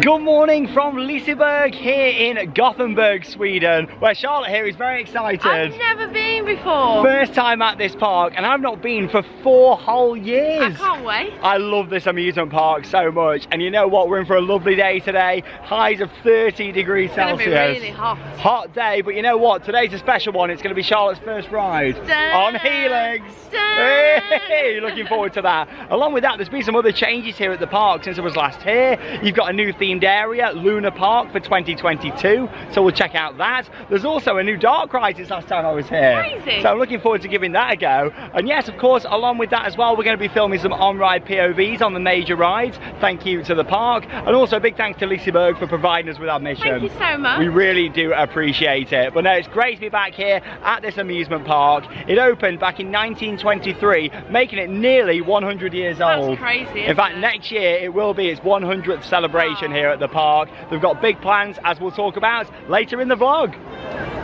Good morning from Liseberg here in Gothenburg, Sweden, where Charlotte here is very excited. I've never been before. First time at this park, and I've not been for four whole years. I can't wait. I love this amusement park so much, and you know what? We're in for a lovely day today. Highs of 30 degrees It's Celsius. be really hot. Hot day, but you know what? Today's a special one. It's going to be Charlotte's first ride Dun, on Helix. Hey, looking forward to that. Along with that, there's been some other changes here at the park since I was last here. You've got a new themed area, Luna Park for 2022, so we'll check out that. There's also a new dark ride since last time I was here. Crazy. So I'm looking forward to giving that a go. And yes, of course, along with that as well, we're going to be filming some on-ride POVs on the major rides. Thank you to the park. And also a big thanks to Liseberg for providing us with our mission. Thank you so much. We really do appreciate it. But no, it's great to be back here at this amusement park. It opened back in 1923, making it nearly 100 years That's old. crazy, In fact, it? next year it will be its 100th celebration Wow. Here at the park. They've got big plans, as we'll talk about later in the vlog.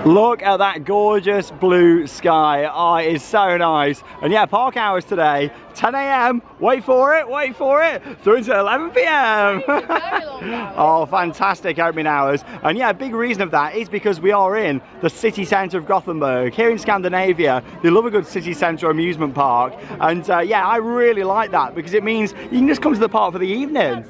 Look at that gorgeous blue sky. Oh, it is so nice. And yeah, park hours today, 10 a.m. Wait for it, wait for it. Through to 11 p.m. Very long hours. oh, fantastic opening hours. And yeah, a big reason of that is because we are in the city centre of Gothenburg. Here in Scandinavia, they love a good city centre amusement park. And uh, yeah, I really like that because it means you can just come to the park for the evening.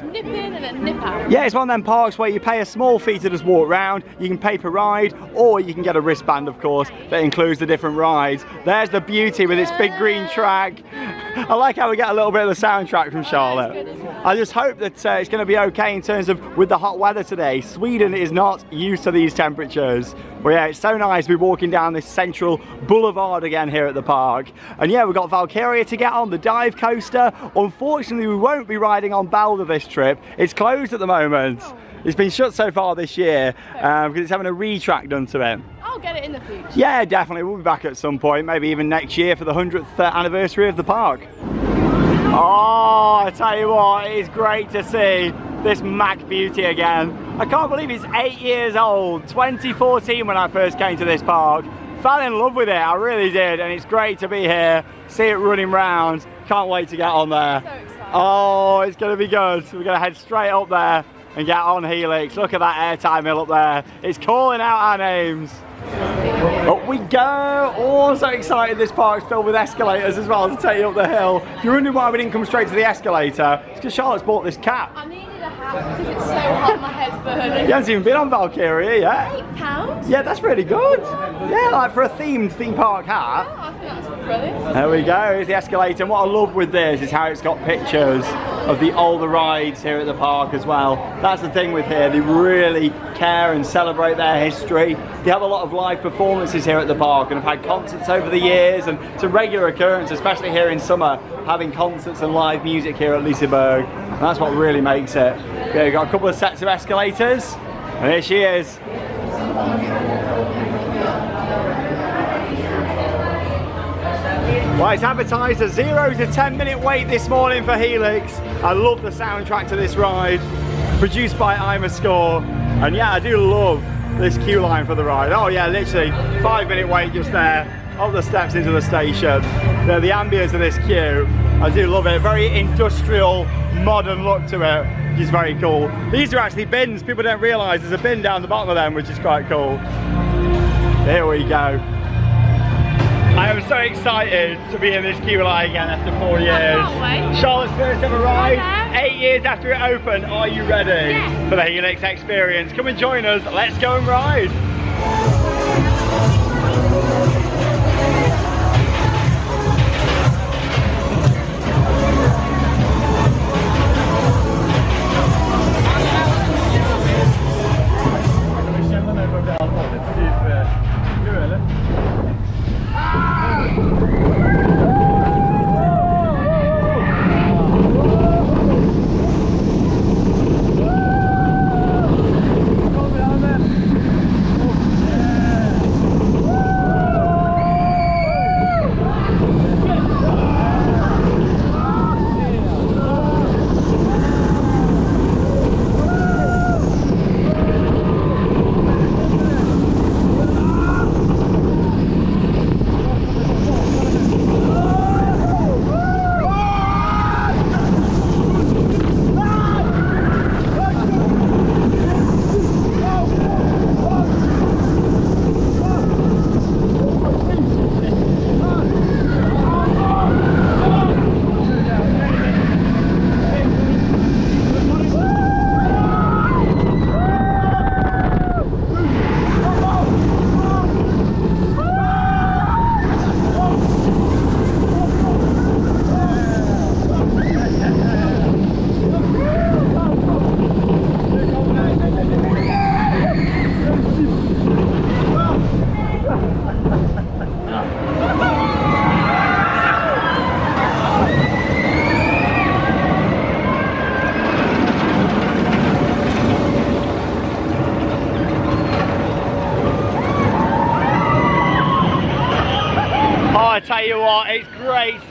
That's the thing. Just nip in and then nip out. Yeah, it's one of them parks where you pay a small fee to just walk around. You can pay per ride, or you can get a wristband, of course, that includes the different rides. There's the beauty with its big green track. I like how we get a little bit of the soundtrack from Charlotte. good. I just hope that uh, it's going to be okay in terms of with the hot weather today. Sweden is not used to these temperatures. But yeah, it's so nice to be walking down this central boulevard again here at the park. And yeah, we've got Valkyria to get on, the dive coaster. Unfortunately, we won't be riding on Balder this trip. It's closed at the moment. It's been shut so far this year um, because it's having a retrack done to it. I'll get it in the future. Yeah, definitely. We'll be back at some point, maybe even next year for the 100th uh, anniversary of the park. Oh, I tell you what, it is great to see this Mack Beauty again. I can't believe it's eight years old, 2014 when I first came to this park. Fell in love with it, I really did, and it's great to be here, see it running round. Can't wait to get on there. So. Oh, it's going to be good. We're going to head straight up there and get on Helix. Look at that airtime hill up there. It's calling out our names. Up we go! Oh, so excited this park's filled with escalators as well to take you up the hill. If you're wondering why we didn't come straight to the escalator, it's because Charlotte's bought this cap. I because it's so hot. My head's burning. You haven't even been on Valkyria yet. Eight pounds. Yeah, that's really good. Yeah, like for a themed theme park hat. Oh, I think that's brilliant. There we go, here's the escalator. And what I love with this is how it's got pictures of the older rides here at the park as well. That's the thing with here, they really care and celebrate their history. They have a lot of live performances here at the park and have had concerts over the years and it's a regular occurrence, especially here in summer, having concerts and live music here at Liseberg. And that's what really makes it. Yeah, we've got a couple of sets of escalators and here she is. Well, it's advertised a zero to 10 minute wait this morning for Helix. I love the soundtrack to this ride, produced by IMAscore. And yeah, I do love this queue line for the ride. Oh yeah, literally five minute wait just there, up the steps into the station. The ambience of this queue. I do love it, very industrial, modern look to it, which is very cool. These are actually bins, people don't realise there's a bin down the bottom of them, which is quite cool. Here we go. I am so excited to be in this queue line again after four years. Charlotte's first ever ride, Hello. eight years after it opened. Are you ready Yes. for the Helix experience? Come and join us. Let's go and ride.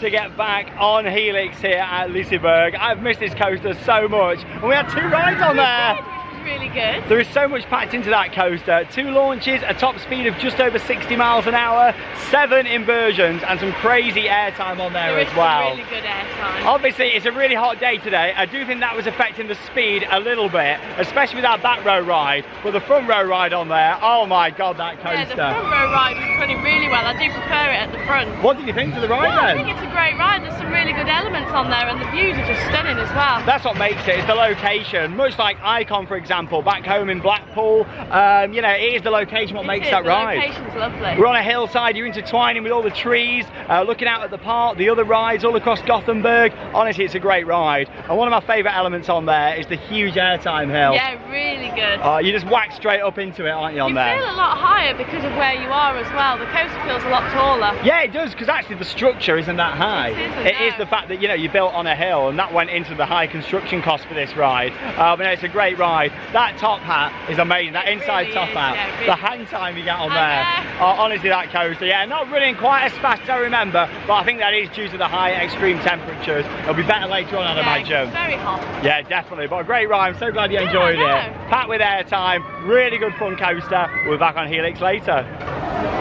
To get back on Helix here at Liseberg. I've missed this coaster so much. And we had two rides on there. Really good. There is so much packed into that coaster. Two launches, a top speed of just over 60 miles an hour, seven inversions, and some crazy airtime on there, There as well. really good airtime. Obviously, it's a really hot day today. I do think that was affecting the speed a little bit, especially with that back row ride. But the front row ride on there, oh my god, that coaster. Yeah, the front row ride was running really well. I do prefer it at the front. What did you think of the ride Yeah, I think it's a great ride. There's some really good elements on there, and the views are just stunning as well. That's what makes it, it's the location. Much like Icon, for example, back home in Blackpool, um, you know, it is the location what It makes is, that the ride. location's lovely. We're on a hillside, you're intertwining with all the trees, uh, looking out at the park, the other rides all across Gothenburg. Honestly, it's a great ride. And one of my favourite elements on there is the huge airtime hill. Yeah, really good. Uh, you just whack straight up into it, aren't you, on you there? feel a lot higher because of where you are as well. The coaster feels a lot taller. Yeah, it does, because actually the structure isn't that high. It isn't, It is no. the fact that, you know, you built on a hill, and that went into the high construction cost for this ride. Uh, but no, it's a great ride. That top hat is amazing, that It inside really top is, hat. yeah, it the really hang time you get on there. Uh, honestly, that coaster, yeah, not running quite as fast as I remember, but I think that is due to the high extreme temperatures. It'll be better later on, I'd Yeah, imagine. It's very hot. Yeah, definitely. But a great ride. I'm so glad you Yeah, enjoyed it. Packed with airtime, really good fun coaster. We'll be back on Helix later.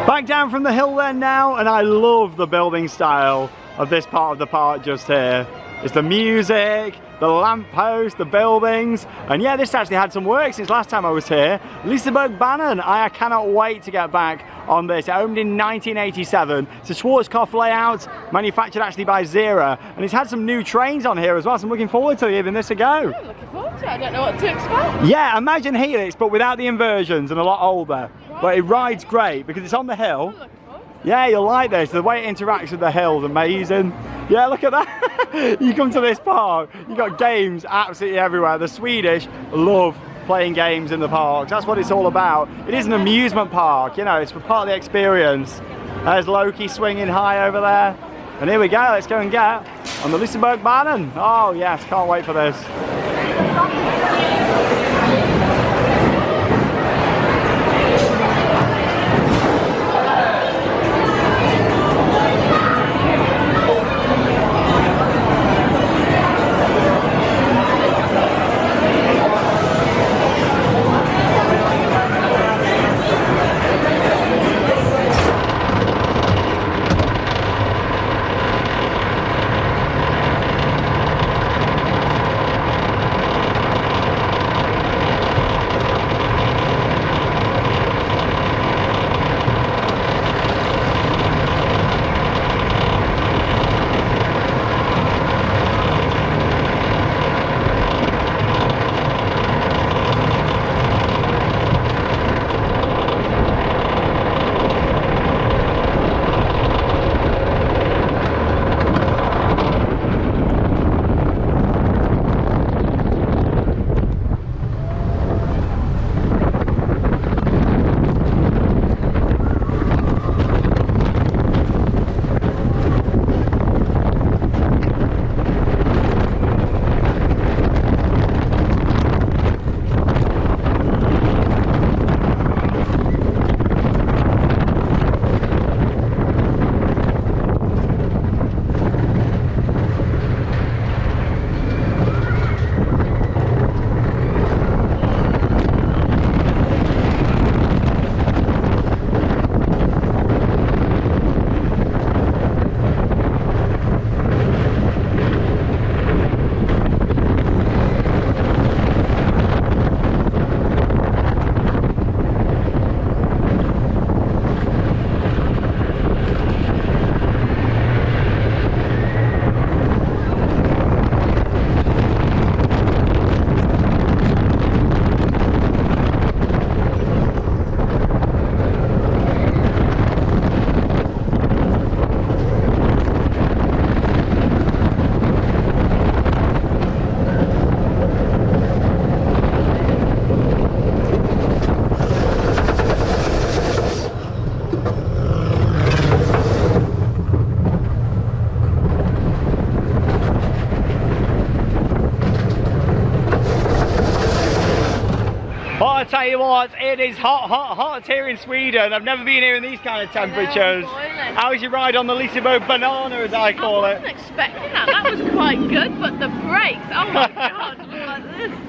Back down from the hill then now, and I love the building style of this part of the park just here. It's the music, the lamppost, the buildings, and yeah, this actually had some work since last time I was here. Lisebergbanan, I cannot wait to get back on this. It opened in 1987. It's a Schwarzkopf layout, manufactured actually by Zierer, and it's had some new trains on here as well, so I'm looking forward to giving this a go. I'm looking forward to it. I don't know what to expect. Yeah, imagine Helix, but without the inversions and a lot older. Right. But it rides great because it's on the hill. Yeah, you'll like this. The way it interacts with the hill's amazing. Yeah, look at that. you come to this park, you've got games absolutely everywhere. The Swedish love playing games in the parks. That's what it's all about. It is an amusement park, you know, it's part of the experience. There's Loki swinging high over there. And here we go, let's go and get on the Lisebergbanan. Oh yes, can't wait for this. It is hot, hot, hot here in Sweden. I've never been here in these kind of temperatures. boiling. How's your ride on the Lisabo banana, as I call I it? wasn't expecting that. That was quite good, but the brakes, oh my god, like.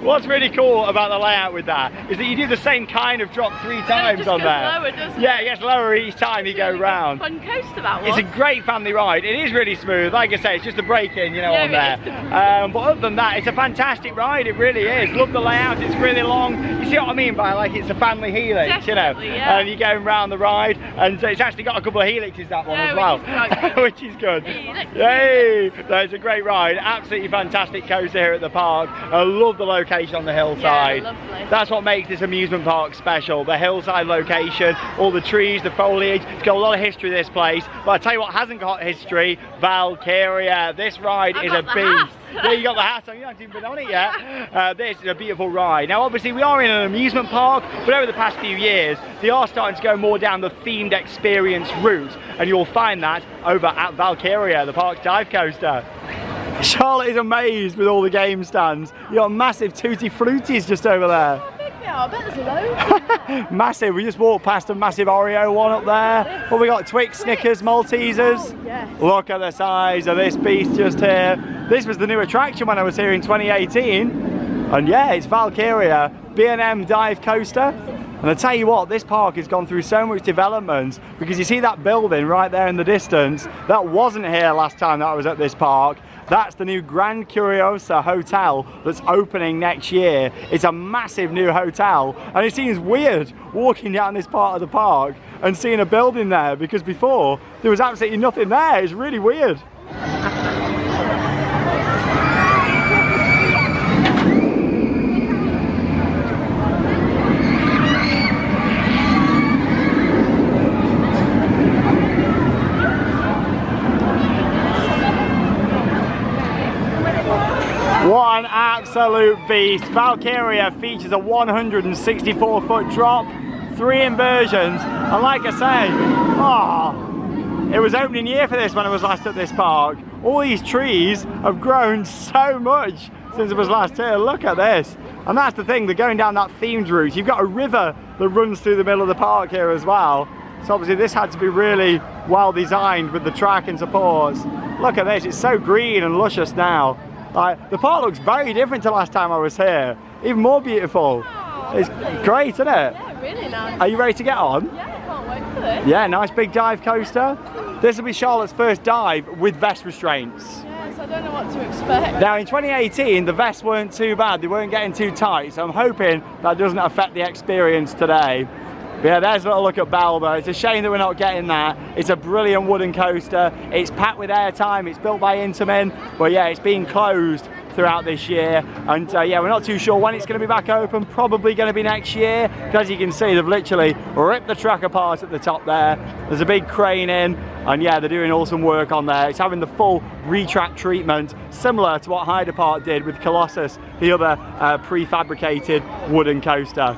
What's really cool about the layout with that is that you do the same kind of drop three times on there. lower, doesn't yeah, it? it gets lower each time you go round. Fun coaster that It's a great family ride. It is really smooth. Like I say, it's just the braking, you know, Yeah, on there. the Um, but other than that, it's a fantastic ride. It really is. Love the layout. It's really long. See what I mean by like it's a family helix, you know. Yeah. And you're going round the ride, and it's actually got a couple of helixes that one Yeah, as well, which is good. which is good. Yay! No, it's a great ride. Absolutely fantastic coaster here at the park. I love the location on the hillside. Yeah, lovely. That's what makes this amusement park special. The hillside location, all the trees, the foliage. It's got a lot of history, this place. But I tell you what hasn't got history, Valkyria. This ride I is a beast. hat. Yeah, you got the hat on. You haven't even been on it yet. Uh, this is a beautiful ride. Now, obviously, we are in an amusement park, but over the past few years, they are starting to go more down the themed experience route, and you'll find that over at Valkyria, the park's dive coaster. Charlotte is amazed with all the game stands. You got massive tutti fruities just over there. Yeah, I bet there's loads. Massive. We just walked past a massive Oreo one up there. But we got Twix, Snickers, Maltesers. Oh, yeah. Look at the size of this beast just here. This was the new attraction when I was here in 2018. And yeah, it's Valkyria B&M dive coaster. And I tell you what, this park has gone through so much development because you see that building right there in the distance. That wasn't here last time that I was at this park. That's the new Grand Curiosa Hotel that's opening next year. It's a massive new hotel and it seems weird walking down this part of the park and seeing a building there because before there was absolutely nothing there. It's really weird. What an absolute beast. Valkyria features a 164 foot drop, three inversions, and like I say, oh, it was opening year for this when I was last at this park. All these trees have grown so much since it was last here. Look at this. And that's the thing, they're going down that themed route. You've got a river that runs through the middle of the park here as well. So obviously this had to be really well designed with the track and supports. Look at this, it's so green and luscious now. Like, the park looks very different to last time I was here. Even more beautiful. Oh, It's lovely. great, isn't it? Yeah, really nice. Are you ready to get on? Yeah, I can't wait for this. Yeah, nice big dive coaster. This will be Charlotte's first dive with vest restraints. Yes, I don't know what to expect. Now in 2018, the vests weren't too bad. They weren't getting too tight. So I'm hoping that doesn't affect the experience today. But yeah, there's a little look at Balder. It's a shame that we're not getting that. It's a brilliant wooden coaster. It's packed with airtime. It's built by Intamin. But yeah, it's been closed throughout this year. And uh, yeah, we're not too sure when it's going to be back open. Probably going to be next year. Because as you can see, they've literally ripped the track apart at the top there. There's a big crane in. And yeah, they're doing awesome work on there. It's having the full retrack treatment, similar to what Heide Park did with Colossus, the other uh, prefabricated wooden coaster.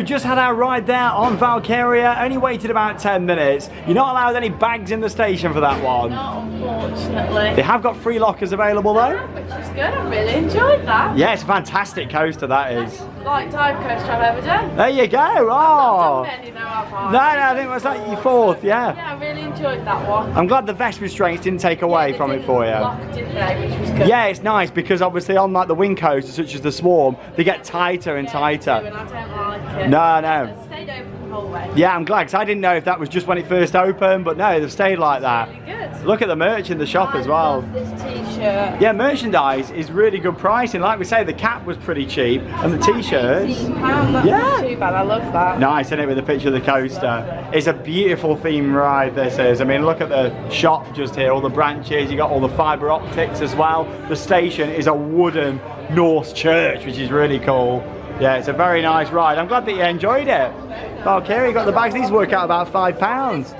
We've just had our ride there on Valkyria, only waited about 10 minutes. You're not allowed any bags in the station for that one. Not unfortunately. They have got free lockers available though. Which is good. I really enjoyed that. Yeah, it's a fantastic coaster that is. Like dive coaster I've ever done. There you go. Oh. many though. No, no, I think it was like your fourth, yeah. Yeah, I really enjoyed that one. I'm glad the vest restraints didn't take away Yeah, from it for you. Lock, they? Which was good. Yeah, it's nice because obviously on like the wing coasters such as the Swarm, they get tighter and Yeah, tighter. And I it. No, no. It stayed open the whole way. Yeah, I'm glad because I didn't know if that was just when it first opened, but no, they've stayed like that. Really good. Look at the merch in the shop as well. This t-shirt. Yeah, merchandise is really good pricing. Like we say, the cap was pretty cheap, and the t-shirts. £18, Yeah. too bad. I love that. Nice, isn't it, with the picture of the coaster? It's a beautiful theme ride, this is. I mean, look at the shop just here, all the branches, you got all the fibre optics as well. The station is a wooden Norse church, which is really cool. Yeah, it's a very nice ride. I'm glad that you enjoyed it. Oh, Valkyrie, you got the bags, these work out about five pounds.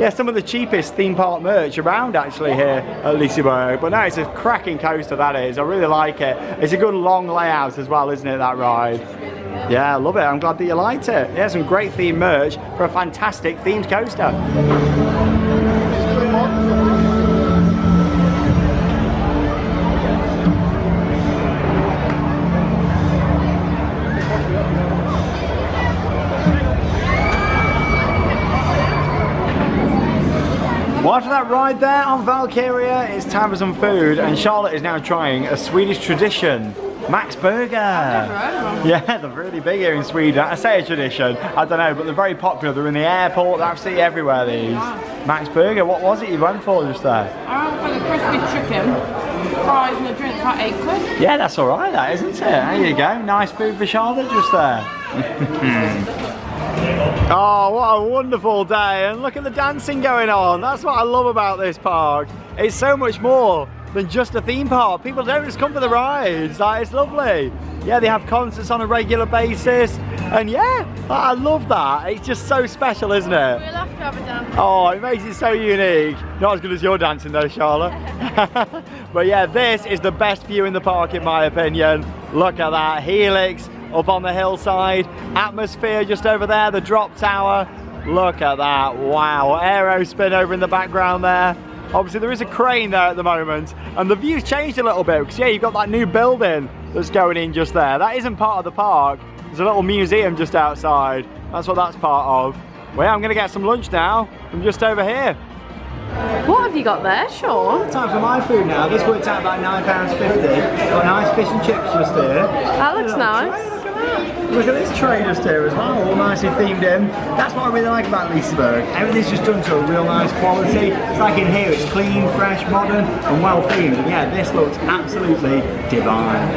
Yeah, some of the cheapest theme park merch around actually here at Liseberg. But no, it's a cracking coaster that is. I really like it. It's a good long layout as well, isn't it, that ride? Yeah, I love it. I'm glad that you liked it. Yeah, some great theme merch for a fantastic themed coaster. Ride there on Valkyria, it's time for some food, and Charlotte is now trying a Swedish tradition, Max Burger. Yeah, they're really big here in Sweden. I say a tradition, I don't know, but they're very popular. They're in the airport, they're absolutely everywhere, these. Max Burger, what was it you went for just there? I went for the crispy chicken, fries and a drink for eight quid. Yeah, that's all right, that isn't it? There you go. Nice food for Charlotte just there. oh, what a wonderful day. And look at the dancing going on. That's what I love about this park. It's so much more than just a theme park. People don't just come for the rides. Like, it's lovely. Yeah, they have concerts on a regular basis. And yeah, I love that. It's just so special, isn't it? We'll have to have a dance. Oh, it makes it so unique. Not as good as your dancing though, Charlotte. but yeah, this is the best view in the park in my opinion. Look at that, Helix up on the hillside. AtmosFear just over there, the drop tower. Look at that, wow. AeroSpin over in the background there. Obviously there is a crane there at the moment and the view's changed a little bit because yeah, you've got that new building that's going in just there. That isn't part of the park. There's a little museum just outside. That's what that's part of. Well, yeah, I'm gonna get some lunch now from just over here. What have you got there, Sean? Time for my food now. This worked out about £9.50. Got nice fish and chips just here. That looks nice. Look at this tray just here as well, all nicely themed in. That's what I really like about Liseberg. Everything's just done to a real nice quality. It's like in here, it's clean, fresh, modern, and well themed. And yeah, this looks absolutely divine.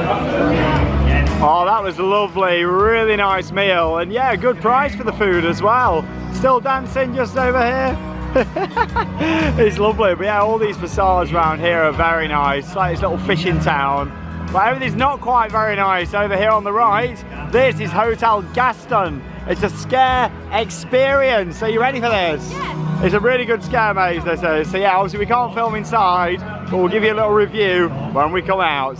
Oh, that was lovely. Really nice meal. And yeah, good price for the food as well. Still dancing just over here. it's lovely, but yeah, all these facades around here are very nice. It's like this little fishing town. But everything's not quite very nice over here on the right. This is Hotel Gaston. It's a scare experience. Are you ready for this? Yes. It's a really good scare maze, this is. So yeah, obviously we can't film inside, but we'll give you a little review when we come out.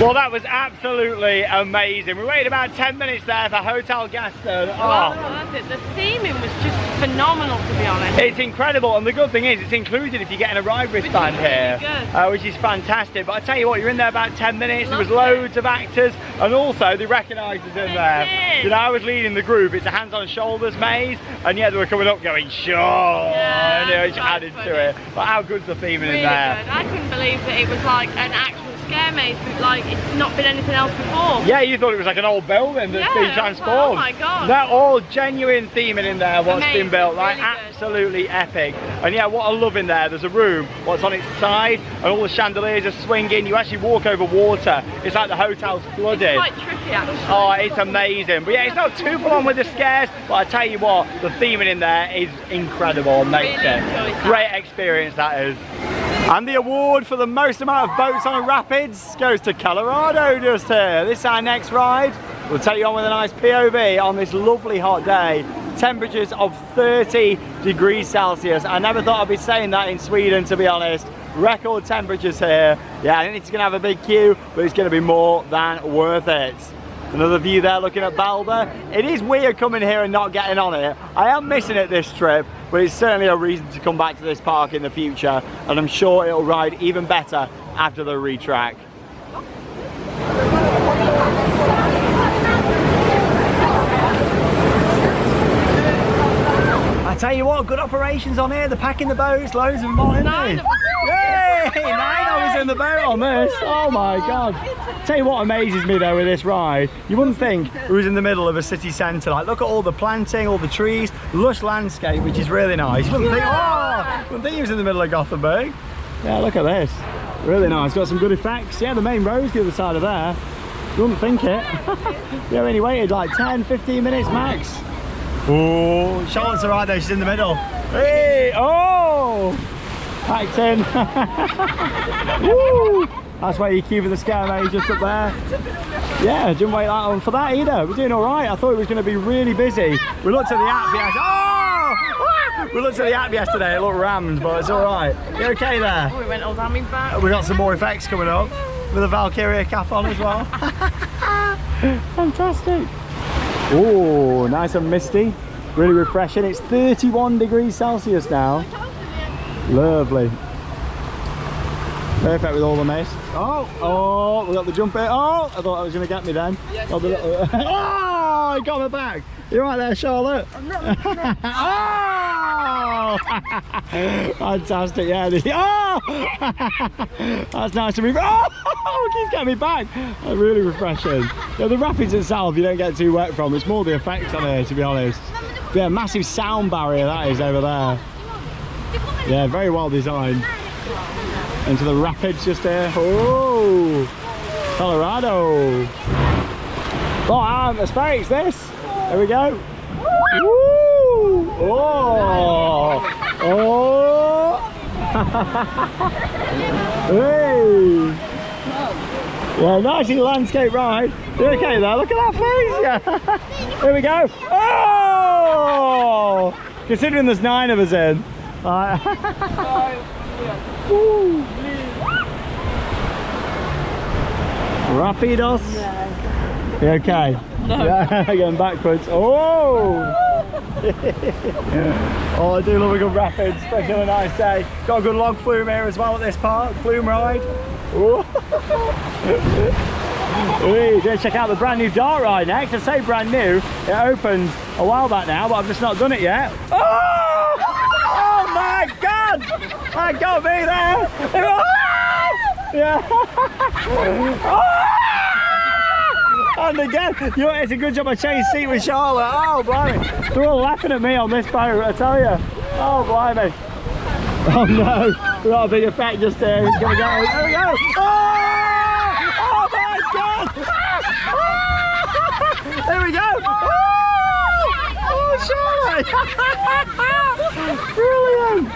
Well, that was absolutely amazing. We waited about 10 minutes there for Hotel Gaston. Well, Oh, that's it. The theming was just phenomenal, to be honest. it's incredible, and the good thing is it's included if you're getting a ride wristband here, good. uh, which is fantastic. But I tell you what, you're in there about 10 minutes. There was Loved it. loads of actors, and also they recognised us in They there. did. You know, I was leading the group. It's a hands on shoulders maze, and yeah, they were coming up going, sure, Yeah, and you know, added funny. to it. But how good's the theming Really in good. there? I couldn't believe that it was like an actual scare maze, but like it's not been anything else before. Yeah, you thought it was like an old building that's Yeah, been like, oh transformed. oh my God. They're all genuine theming in there, what's been built. Like, really good. absolutely epic. And yeah, what I love in there, there's a room, what's on its side, and all the chandeliers are swinging. You actually walk over water. It's like the hotel's flooded. It's quite trippy actually. Oh, it's amazing. But yeah, it's not too full on with the scares, but I tell you what, the theming in there is incredible and makes Really it. Great experience that is. And the award for the most amount of boats on a rapids goes to Kållerado just here. This is our next ride. We'll take you on with a nice POV on this lovely hot day. Temperatures of 30 degrees Celsius. I never thought I'd be saying that in Sweden, to be honest. record temperatures here. Yeah, I think it's gonna have a big queue, but it's gonna be more than worth it. Another view there looking at Balder. It is weird coming here and not getting on it. I am missing it this trip, but it's certainly a reason to come back to this park in the future, and I'm sure it'll ride even better after the retrack. I tell you what, good operations on here. They're packing the boats, loads of them on, isn't Nine they? of. Yay! Nine of us in the boat on this. Oh my god. Tell you what amazes me though with this ride, you wouldn't think it was in the middle of a city centre. Like look at all the planting, all the trees, lush landscape, which is really nice. You wouldn't think, oh, you wouldn't think it was in the middle of Gothenburg. Yeah, look at this. Really nice. Got some good effects. Yeah, the main road's the other side of there. You wouldn't think it. yeah, we only waited like 10, 15 minutes max. Oh, Charlotte's alright though, she's in the middle. Hey, oh! Packed in. That's where you queue for the scare mate, just up there. Yeah, didn't wait that long for that either. We're doing alright. I thought it was going to be really busy. We looked at the app yesterday. Oh! We looked at the app yesterday, it looked rammed, but it's alright. You okay there? Oh, we went all down me back. We got some more effects coming up with a Valkyria cap on as well. Fantastic. Oh, nice and misty. Really refreshing. It's 31 degrees Celsius now. Lovely. Perfect with all the mist. Oh, oh, we got the jump it. Oh, I thought I was going to get me then. Yes, oh, oh, I got my back. You're right there, Charlotte. oh! Fantastic, yeah. Oh! That's nice to move. Oh, keeps getting me back. That's really refreshing. Yeah, the rapids itself, you don't get too wet from. It's more the effects on here, to be honest. Yeah, massive sound barrier that is over there. Yeah, very well designed. Into the rapids just there. Oh, Kållerado. Oh, atmospherics this. There we go. Woo! Oh! Oh! hey! Yeah, nice landscape ride. You okay there? Look at that face! Yeah. Here we go. Oh! Considering there's nine of us in. Alright. Woo. Rapidos. You okay? No. Yeah, going backwards. Oh! oh, I do love a good rapid, especially on a nice day. Got a good log flume here as well at this park, flume ride. Oh. Hey, go check out the brand new dark ride next. I say brand new, it opened a while back now, but I've just not done it yet. Oh! My god! I got me there! Yeah! And again, you know, it's a good job I changed seat with Charlotte. Oh, blimey. They're all laughing at me on this boat, I tell you. Oh, blimey. Oh, no. We got a big effect just there. He's going to go. There we go. Oh! Oh, my God. There we go. Charlotte. Brilliant.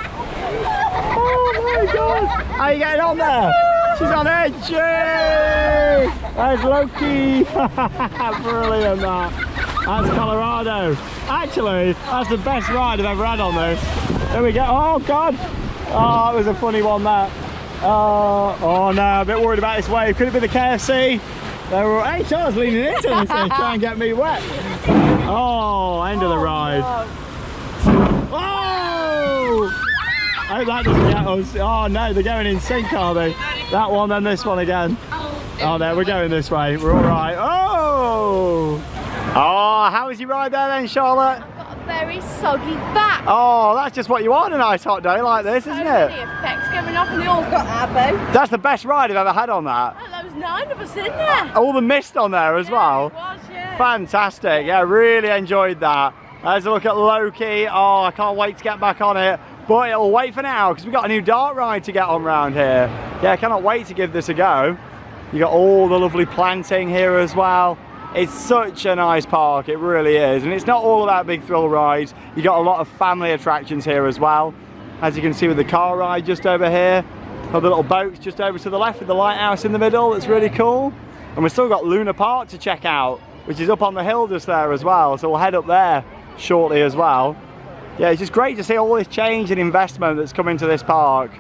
Oh, my God. How you getting on there? She's on edge. Yay! There's Loki. Brilliant that. That's Kållerado. Actually, that's the best ride I've ever had on this. There we go. Oh God. Oh, it was a funny one that. Oh, oh no, a bit worried about this wave. Could it be the KFC? They were, Charles leaning into this thing, try and get me wet. Oh, end of the oh, ride. Oh! I hope that doesn't get us. Oh no, they're going in sync, are they? That one, then this one again. Oh, oh, there, we're going this way. We're all right. Oh! Oh, how was your ride there then, Charlotte? I've got a very soggy back. Oh, that's just what you want on a nice hot day like this, so isn't it? effects going off and they all got our boat. That's the best ride I've ever had on that. Oh, there was nine of us in there. All the mist on there as well. Fantastic. Yeah, really enjoyed that. There's a look at Loki. Oh, I can't wait to get back on it. But it'll wait for now because we've got a new dark ride to get on round here. Yeah, I cannot wait to give this a go. You got all the lovely planting here as well. It's such a nice park, it really is. And it's not all about big thrill rides. You got a lot of family attractions here as well. As you can see with the car ride just over here. Other little boats just over to the left with the lighthouse in the middle. That's really cool. And we've still got Luna Park to check out, which is up on the hill just there as well. So we'll head up there shortly as well. Yeah, it's just great to see all this change and investment that's come into this park.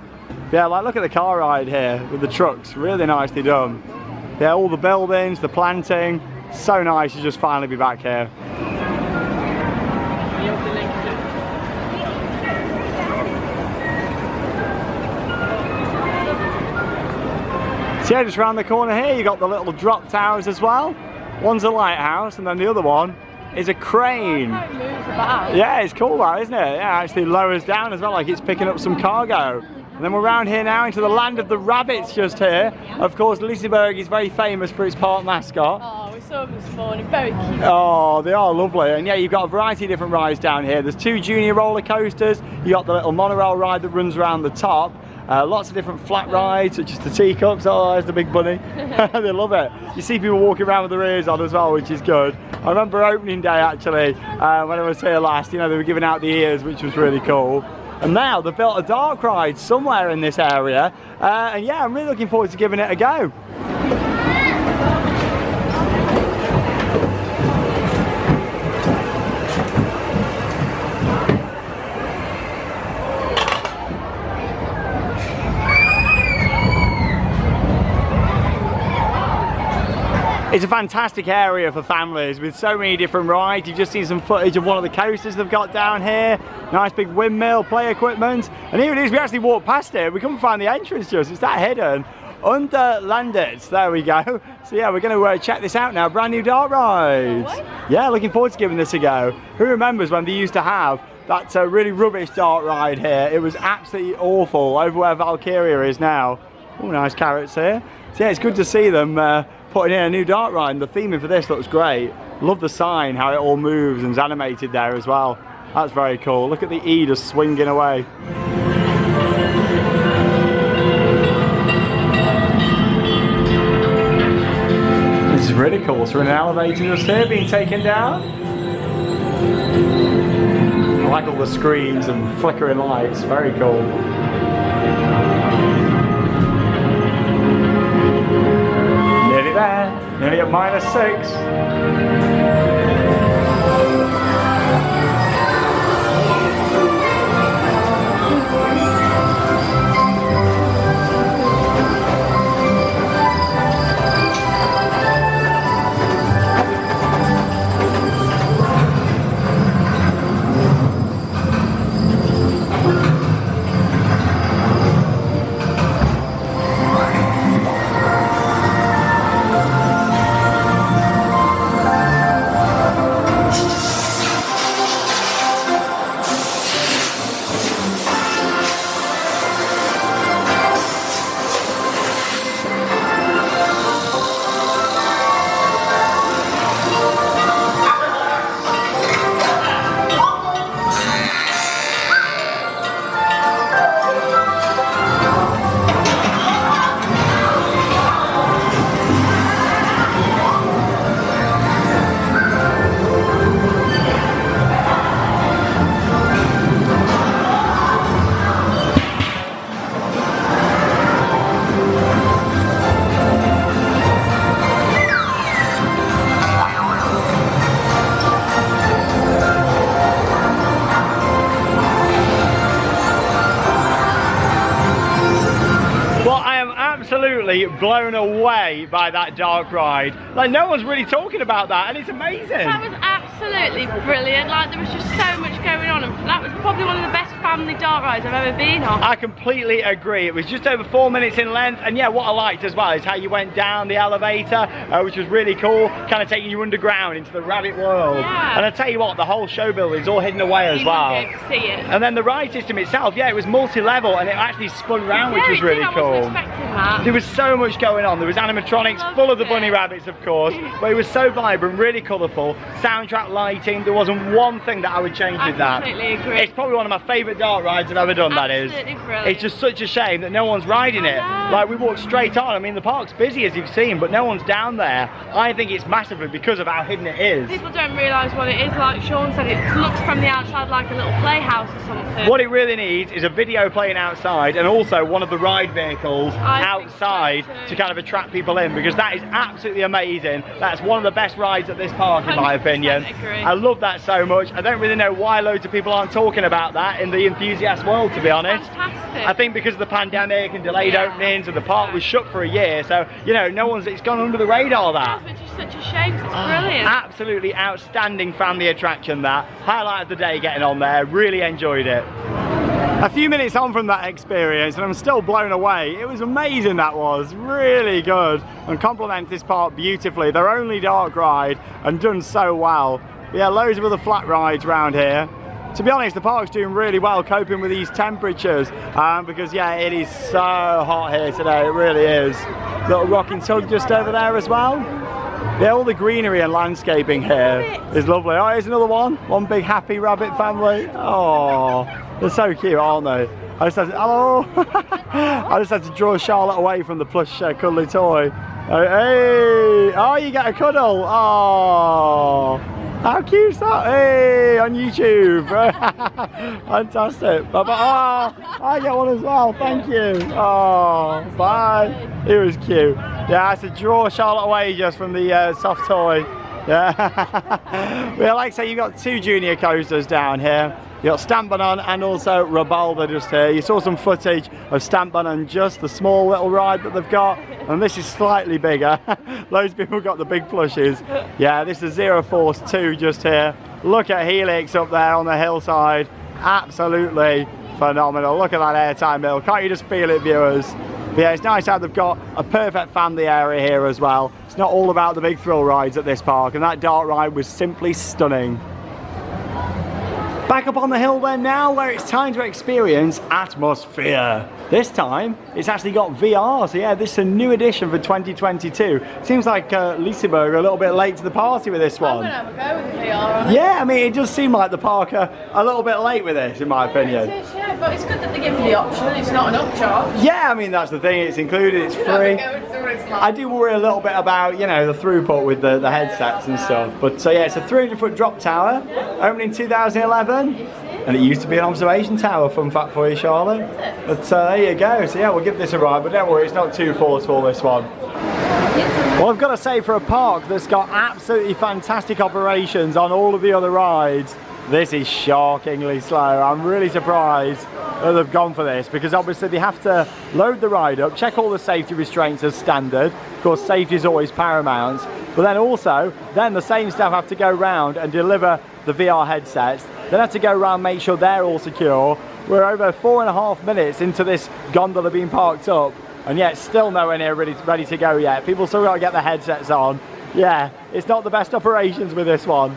Yeah, like look at the car ride here with the trucks, really nicely done. Yeah, all the buildings, the planting, so nice to just finally be back here. Yeah, just around the corner here, you got the little drop towers as well. One's a lighthouse, and then the other one is a crane. How it moves about. Yeah, it's cool that, isn't it? Yeah, actually lowers down as well, like it's picking up some cargo. And then we're around here now into the land of the rabbits just here. Of course, Liseberg is very famous for its park mascot. Oh, we saw them this morning. Very cute. Oh, they are lovely. And yeah, you've got a variety of different rides down here. There's two junior roller coasters. You've got the little monorail ride that runs around the top. Uh, lots of different flat rides, such as the teacups. Oh, there's the big bunny. they love it. You see people walking around with their ears on as well, which is good. I remember opening day actually, uh, when I was here last, you know, they were giving out the ears, which was really cool. And now they've built a dark ride somewhere in this area. Uh, and yeah, I'm really looking forward to giving it a go. It's a fantastic area for families with so many different rides. You've just seen some footage of one of the coasters they've got down here. Nice big windmill, play equipment. And even as we actually walk past it, we couldn't find the entrance to just. It's that hidden. Underlandets, there we go. So yeah, we're going to uh, check this out now. Brand new dark ride. Yeah, looking forward to giving this a go. Who remembers when they used to have that uh, really rubbish dark ride here? It was absolutely awful over where Valkyria is now. Oh, nice carrots here. So yeah, it's good to see them uh, putting in a new dark ride. The theming for this looks great. Love the sign, how it all moves and is animated there as well. That's very cool. Look at the E just swinging away. This is really cool. So we're in an elevator just here being taken down. I like all the screens and flickering lights. Very cool. Nearly at minus six. Blown away by that dark ride. Like, no one's really talking about that, and it's amazing. That was absolutely brilliant. Like there was just so much going on, and that was probably one of the family dark rides I've ever been on. I completely agree. It was just over four minutes in length, and yeah, what I liked as well is how you went down the elevator, uh, which was really cool, kind of taking you underground into the rabbit world. Yeah. And I tell you what, the whole show building is all hidden away as You well. wouldn't be able to see it. And then the ride system itself, yeah, it was multi-level, and it actually spun round, which was really did. Cool. wasn't expecting that. There was so much going on. There was animatronics full of the it. bunny rabbits, of course, but it was so vibrant, really colourful. Soundtrack lighting. There wasn't one thing that I would change I with that. completely agree. It's probably one of my favourite dark rides I've ever done. that is. Brilliant. It's just such a shame that no one's riding it. Like we walked straight on. I mean, the park's busy as you've seen, but no one's down there. I think it's massively because of how hidden it is. People don't realise what it is. Like Sean said, it looks from the outside like a little playhouse or something. What it really needs is a video playing outside and also one of the ride vehicles I think so outside to kind of attract people in because that is absolutely amazing. That's one of the best rides at this park in my opinion. agree. I love that so much. I don't really know why loads of people aren't talking about that in the enthusiast world, to be honest. Fantastic. I think because of the pandemic and delayed Yeah. openings and the park was shut for a year, so you know, no one's it's gone under the radar that. Which is such a shame it's Ah, brilliant. Absolutely outstanding family attraction that. Highlight of the day getting on there, really enjoyed it. A few minutes on from that experience and I'm still blown away. It was amazing that was, really good and complements this park beautifully. Their only dark ride and done so well. Yeah, loads of other flat rides around here. To be honest, the park's doing really well coping with these temperatures um, because yeah, it is so hot here today, it really is. Little rocking tug just over there as well. Yeah, all the greenery and landscaping here is lovely. Oh, here's another one. One big happy rabbit family. Oh, they're so cute, aren't they? I just had to, hello. I just had to draw Charlotte away from the plush uh, cuddly toy. Oh, hey, oh, you get a cuddle. Oh, how cute is that? Hey, on YouTube. Fantastic. Bye bye. Oh, I get one as well. Thank you. Oh, bye. It was cute. Yeah, I had to draw Charlotte away just from the uh, soft toy. Yeah. well, like I say, you've got two junior coasters down here. You've got Stampbanan and also Rabalder just here. You saw some footage of Stampbanan, just the small little ride that they've got, and this is slightly bigger. Loads of people got the big plushes. Yeah, this is Zero Force 2 just here. Look at Helix up there on the hillside. Absolutely phenomenal. Look at that airtime bill. Can't you just feel it, viewers? But yeah, it's nice how they've got a perfect family area here as well. It's not all about the big thrill rides at this park, and that dark ride was simply stunning. Back up on the hill then now where it's time to experience AtmosFear. This time it's actually got VR, so yeah, this is a new addition for 2022. Seems like uh, Liseberg are a little bit late to the party with this I'm one. gonna have a go with the VR. Yeah, I mean it does seem like the park are a little bit late with this in my opinion. It is, yeah, but it's good that they give you the option. It's not an upcharge. Yeah, I mean that's the thing, it's included, it's You know, they free. go and see what it's like. I do worry a little bit about, you know, the throughput with the, the headsets and stuff. But so yeah, it's a 300 foot drop tower, opened in 2011. And it used to be an observation tower, fun fact for you, Charlotte. But uh, there you go. So yeah, we'll give this a ride, but don't worry, it's not too forceful, this one. Well, I've got to say, for a park that's got absolutely fantastic operations on all of the other rides, this is shockingly slow. I'm really surprised that they've gone for this because obviously they have to load the ride up, check all the safety restraints as standard. Of course, safety is always paramount. But then also, then the same staff have to go round and deliver the VR headsets. Then have to go around make sure they're all secure. We're over four and a half minutes into this gondola being parked up and yet still nowhere near ready, ready to go yet. People still got to get their headsets on. Yeah, it's not the best operations with this one.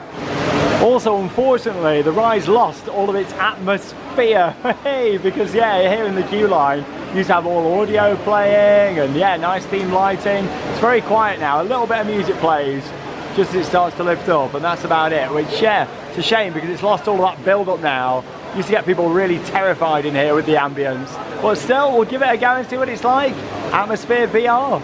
Also, unfortunately, the ride's lost all of its atmosphere. Hey, because yeah, here in the queue line, you used to have all audio playing and yeah, nice theme lighting. It's very quiet now. A little bit of music plays just as it starts to lift up, and that's about it. Which yeah, it's a shame because it's lost all that build up now. Used to get people really terrified in here with the ambience. But still, we'll give it a go and see what it's like. AtmosFear VR.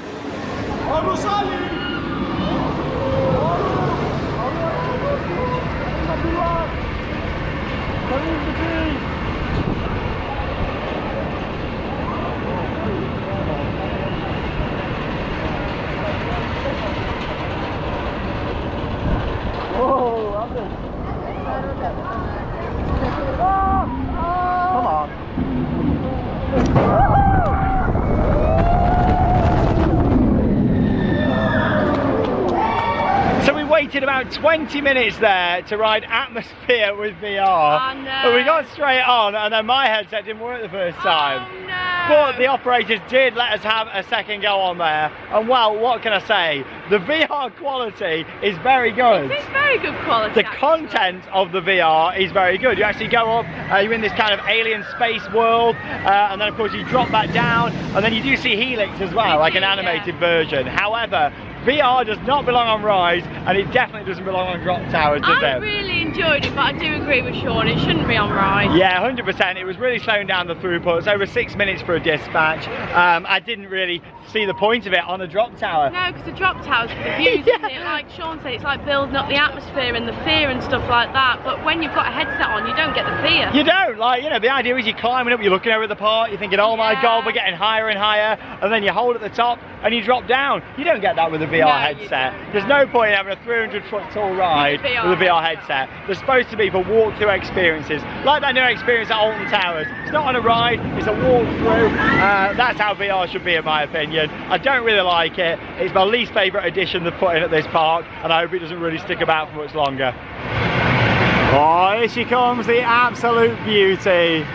Come on. So we waited about 20 minutes there to ride AtmosFear with VR. Oh, no. But we got straight on and then my headset didn't work the first time. Oh, no. But the operators did let us have a second go on there. And well, what can I say? The VR quality is very good. It's very good quality. The actually. content of the VR is very good. You actually go up, uh, you're in this kind of alien space world, uh, and then of course you drop back down, and then you do see Helix as well, like an yeah. animated version. However, VR does not belong on rides, and it definitely doesn't belong on drop towers, does I it? really enjoyed it, but I do agree with Sean. It shouldn't be on ride. Yeah, 100%. It was really slowing down the throughput. It's over six minutes for a dispatch. Um, I didn't really see the point of it on a drop tower. No, because the drop tower's for the views, isn't it? Like Sean said, it's like building up the atmosphere and the fear and stuff like that. But when you've got a headset on, you don't get the fear. You don't, like, you know, the idea is you're climbing up, you're looking over the park, you're thinking, oh my Yeah. god, we're getting higher and higher, and then you hold at the top and you drop down. You don't get that with a VR No, headset. There's no point in having a 300 foot tall ride With a VR with a VR headset. They're supposed to be for walk-through experiences, like that new experience at Alton Towers. It's not on a ride, it's a walk-through. Uh, that's how VR should be in my opinion. I don't really like it. It's my least favourite addition they've put in at this park, and I hope it doesn't really stick about for much longer. Oh, here she comes, the absolute beauty.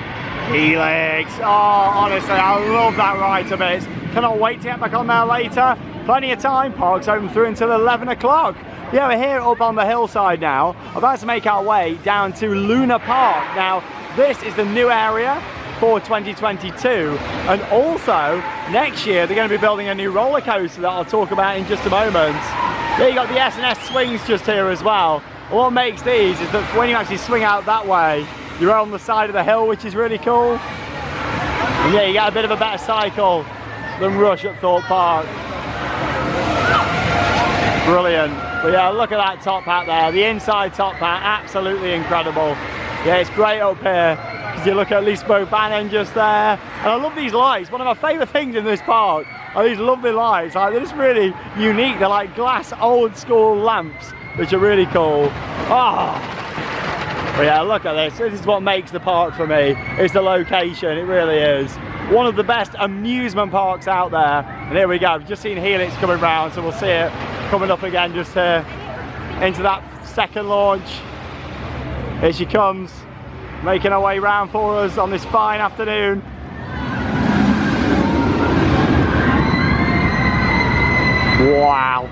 Helix. Oh, honestly, I love that ride to bits. Cannot wait to get back on there later. Plenty of time. Park's open through until 11 o'clock. Yeah, we're here up on the hillside now, about to make our way down to Luna Park. Now, this is the new area for 2022 and also next year they're going to be building a new roller coaster that I'll talk about in just a moment. Yeah, you got the S&S swings just here as well. What makes these is that when you actually swing out that way, you're on the side of the hill, which is really cool. And yeah, you get a bit of a better cycle than Rush at Thorpe Park. Brilliant. But yeah, look at that top hat there. The inside top hat, absolutely incredible. Yeah, it's great up here. Because you look at Lisebergbanan just there. And I love these lights. One of my favourite things in this park are these lovely lights. Like, they're just really unique. They're like glass old school lamps, which are really cool. Ah. But yeah, look at this. This is what makes the park for me. It's the location, it really is. One of the best amusement parks out there. And here we go, We've just seen Helix coming round, so we'll see it coming up again just here into that second launch. Here she comes, making her way round for us on this fine afternoon. Wow.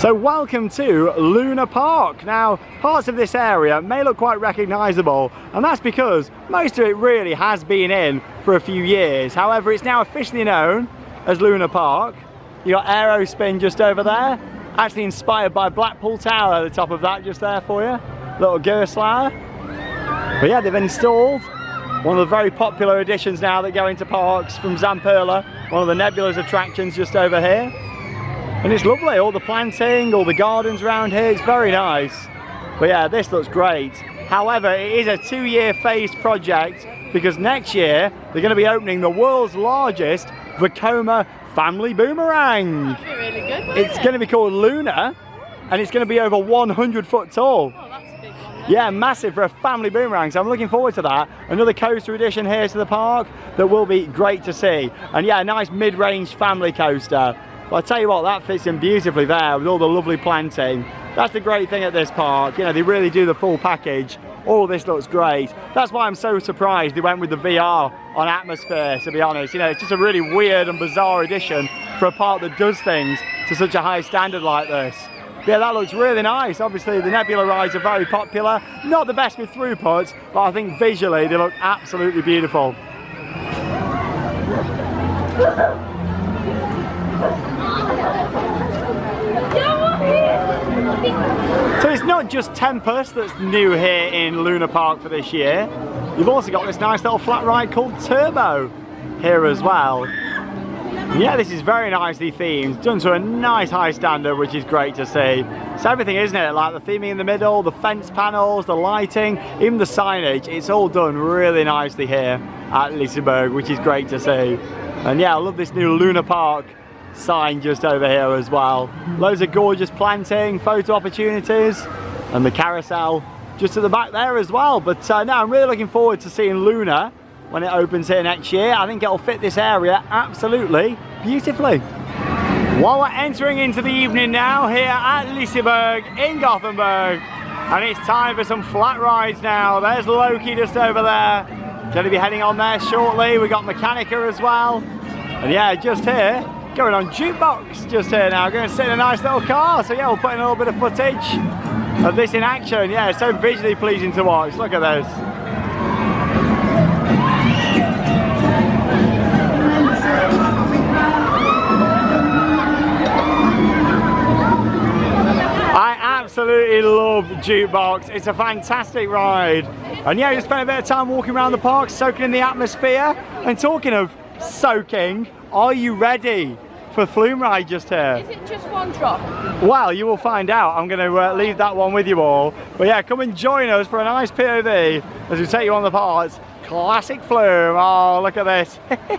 So welcome to Luna Park. Now, parts of this area may look quite recognisable, and that's because most of it really has been in for a few years. However, it's now officially known as Luna Park. You got AeroSpin just over there, actually inspired by Blackpool Tower the top of that just there for you. Little Gerstlauer. But yeah, they've installed one of the very popular additions now that go into parks from Zamperla, one of the Nebulaz attractions just over here. And it's lovely, all the planting, all the gardens around here, it's very nice. But yeah, this looks great. However, it is a two-year phased project because next year they're going to be opening the world's largest Vekoma family boomerang. That'd be really good, It's it? going to be called Luna and it's going to be over 100 foot tall. Oh, that's a big one. Yeah, massive for a family boomerang. So I'm looking forward to that. Another coaster addition here to the park that will be great to see. And yeah, a nice mid-range family coaster. But I tell you what, that fits in beautifully there with all the lovely planting. That's the great thing at this park. You know, they really do the full package. All this looks great. That's why I'm so surprised they went with the VR on AtmosFear, to be honest. You know, it's just a really weird and bizarre addition for a park that does things to such a high standard like this. Yeah, that looks really nice. Obviously, the Nebula rides are very popular. Not the best with throughput, but I think visually they look absolutely beautiful. So it's not just Tempest that's new here in Luna Park for this year. You've also got this nice little flat ride called Turbo here as well. Yeah, this is very nicely themed, done to a nice high standard, which is great to see. It's everything, isn't it? Like the theming in the middle, the fence panels, the lighting, even the signage, it's all done really nicely here at Liseberg, which is great to see. And yeah, I love this new Luna Park sign just over here as well. Loads of gorgeous planting, photo opportunities, and the carousel just at the back there as well. But uh, I'm really looking forward to seeing Luna when it opens here next year. I think it'll fit this area absolutely beautifully. While we're entering into the evening now here at Liseberg in Gothenburg, and it's time for some flat rides now. There's Loki just over there. Going to be heading on there shortly. We got Mechanica as well. And yeah, just here, going on jukebox just here now. Going to sit in a nice little car. So yeah, we'll put in a little bit of footage of this in action. Yeah, so visually pleasing to watch. Look at this. I absolutely love Jukebox. It's a fantastic ride. And yeah, just spent a bit of time walking around the park, soaking in the atmosphere. And talking of soaking, are you ready for Flume Ride just here? Is it just one drop? Well, you will find out. I'm going to uh, leave that one with you all. But yeah, come and join us for a nice POV as we take you on the parts. Classic Flume. Oh, look at this.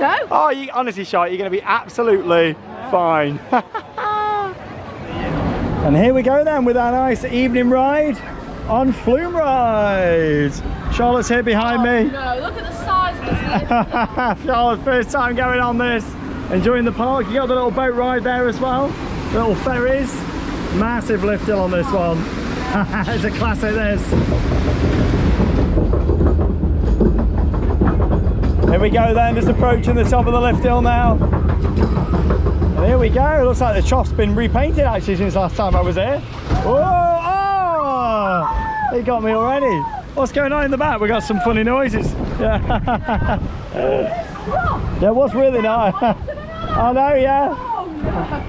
No. oh, you, honestly, Shot, you're going to be absolutely fine. and here we go then with our nice evening ride on Flume Ride. Charlotte's here behind me. No, look at the size of this. Charlotte, first time going on this. Enjoying the park. You got the little boat ride there as well. Little ferries. Massive lift hill on this one. it's a classic this. Here we go then, just approaching the top of the lift hill now. And here we go. Looks like the trough's been repainted actually since last time I was here. Oh, oh! It got me already. What's going on in the back? We got some funny noises. Yeah. yeah, what's really nice? I know, yeah.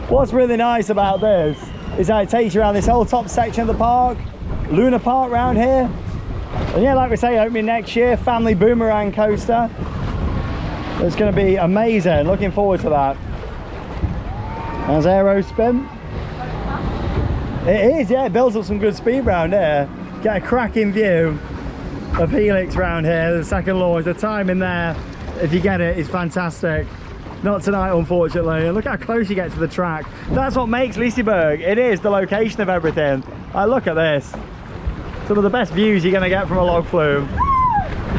What's really nice about this is that it takes you around this whole top section of the park, Luna Park round here. And yeah, like we say, opening next year, family boomerang coaster. It's going to be amazing. Looking forward to that. There's AeroSpin. It is, yeah, it builds up some good speed round here. Get a cracking view of Helix round here, the second launch. The timing there, if you get it, it, is fantastic. Not tonight, unfortunately. And look how close you get to the track. That's what makes Liseberg. It is the location of everything. Like, look at this. Some of the best views you're going to get from a log flume.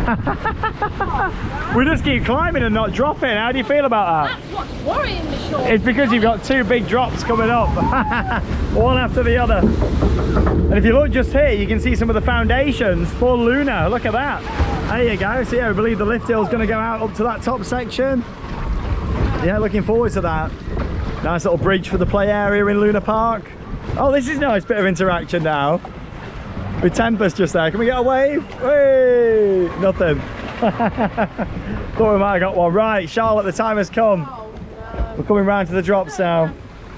we just keep climbing and not dropping. How do you feel about that? That's what's worrying me, Sean. It's because you've got two big drops coming up, one after the other. And if you look just here, you can see some of the foundations for Luna. Look at that. There you go. So yeah, we believe the lift hill is going to go out up to that top section. Yeah, looking forward to that. Nice little bridge for the play area in Luna Park. Oh, this is nice bit of interaction now. With Tempest just there. Can we get a wave? Hey, nothing. Thought we might have got one. Right, Charlotte, the time has come. Oh, no. We're coming round to the drops now.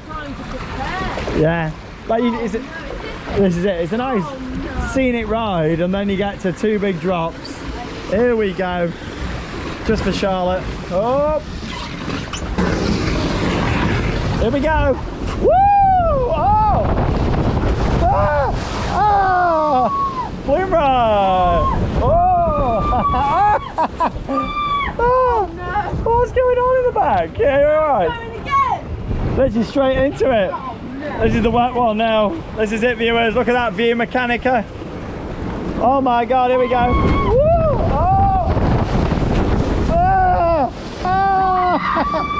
Time to prepare. Yeah. Like, you, is it, oh, this is it. It's a nice oh, scenic ride, and then you get to two big drops. Here we go. Just for Charlotte. Oh. Here we go. Woo! Oh! Ah! Ah! Flume ride! Oh! oh! What's going on in the back? Yeah, you're alright. Let's just straight into it. Oh, no. This is the wet one now. This is it, viewers. Look at that view, Mechanica. Oh my God, here we go. Woo! Oh! Ah! Ah!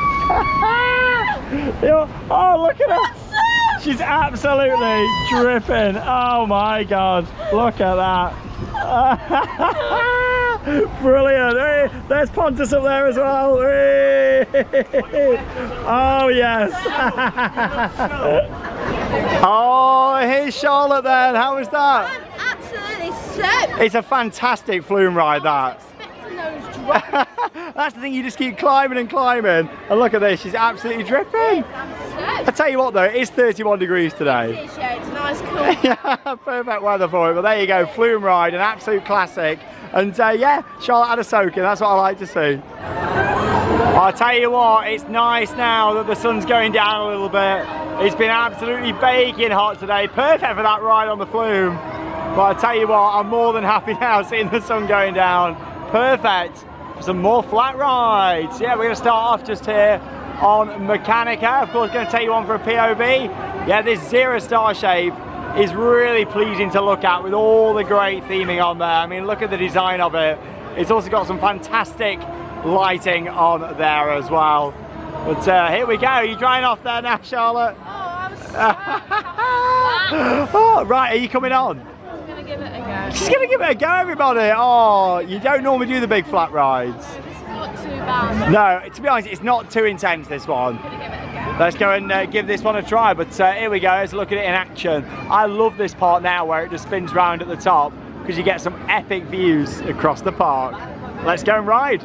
Yo- oh, look at her. She's absolutely dripping. Oh my God, look at that. Brilliant. Hey, there's Pontus up there as well. Hey. Oh, yes. oh, here's Charlotte then. How was that? Absolutely so. It's a fantastic flume ride, that. Expecting those drops. That's the thing, you just keep climbing and climbing. And look at this, she's absolutely dripping. I tell you what though, it is 31 degrees today. Appreciate it's nice cool. yeah, perfect weather for it. But there you go, flume ride, an absolute classic. And uh, yeah, Charlotte had a soaking. That's what I like to see. I'll tell you what, it's nice now that the sun's going down a little bit. It's been absolutely baking hot today. Perfect for that ride on the flume. But I tell you what, I'm more than happy now seeing the sun going down. Perfect for some more flat rides. Yeah, we're going to start off just here on Mechanica. Of course, going to take you on for a POV. Yeah, this Zero Star shape is really pleasing to look at with all the great theming on there. I mean, look at the design of it. It's also got some fantastic lighting on there as well. But uh, here we go. You drying off there now, Charlotte? Oh, I was so oh, right, are you coming on? Give it a go. She's gonna give it a go, everybody. Oh, you don't normally do the big flat rides. This is not too bad. No, to be honest, it's not too intense, this one. I'm gonna give it a go. Let's go and uh, give this one a try. But uh, here we go, let's look at it in action. I love this part now where it just spins round at the top because you get some epic views across the park. Let's go and ride.